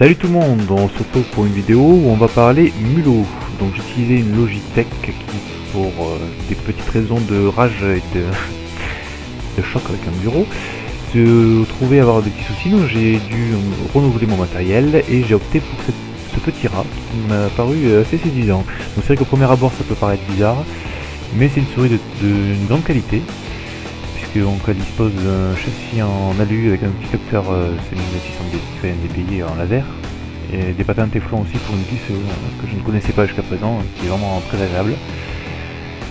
Salut tout le monde, on se retrouve pour une vidéo où on va parler mulot. Donc j'ai utilisé une Logitech qui, pour euh, des petites raisons de rage et de, de choc avec un bureau, se trouvait avoir des petits soucis, donc j'ai dû renouveler mon matériel et j'ai opté pour ce petit rat qui m'a paru assez séduisant. Donc c'est vrai qu'au premier abord ça peut paraître bizarre, mais c'est une souris d'une grande qualité puisqu'on dispose d'un châssis en alu avec un petit capteur euh, 7600 NDPI en laser et des patins Teflon aussi pour une puce euh, que je ne connaissais pas jusqu'à présent qui est vraiment très agréable.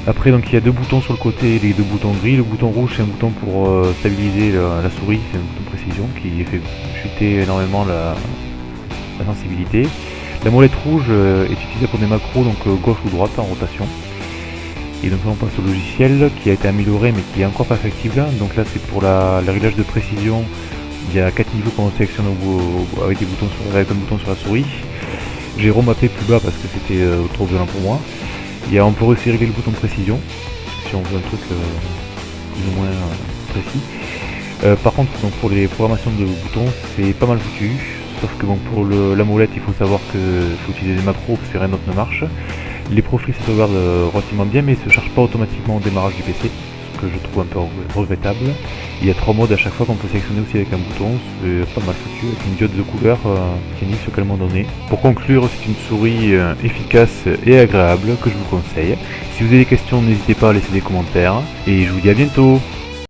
Après donc il y a deux boutons sur le côté, les deux boutons gris, le bouton rouge c'est un bouton pour euh, stabiliser la, souris, c'est un bouton précision qui fait chuter énormément la, sensibilité. La molette rouge euh, est utilisée pour des macros donc gauche ou droite en rotation. Et donc on passe au logiciel qui a été amélioré mais qui est encore perfectible. Donc là c'est pour la, le réglage de précision. Il y a 4 niveaux qu'on sélectionne avec, des boutons sur, un bouton sur la souris. J'ai remappé plus bas parce que c'était euh, trop violent pour moi. On peut aussi régler le bouton précision si on veut un truc euh, plus ou moins euh, précis. par contre donc pour les programmations de boutons c'est pas mal foutu. Sauf que pour la molette il faut savoir qu'il faut utiliser des macros parce que rien d'autre ne marche. Les profils se sauvegardent euh, relativement bien mais ne se chargent pas automatiquement au démarrage du PC, ce que je trouve un peu regrettable. Il y a trois modes à chaque fois qu'on peut sélectionner aussi avec un bouton, c'est pas mal foutu, avec une diode de couleur euh, qui indique sur quel moment donné. Pour conclure, c'est une souris euh, efficace et agréable que je vous conseille. Si vous avez des questions, n'hésitez pas à laisser des commentaires, et je vous dis à bientôt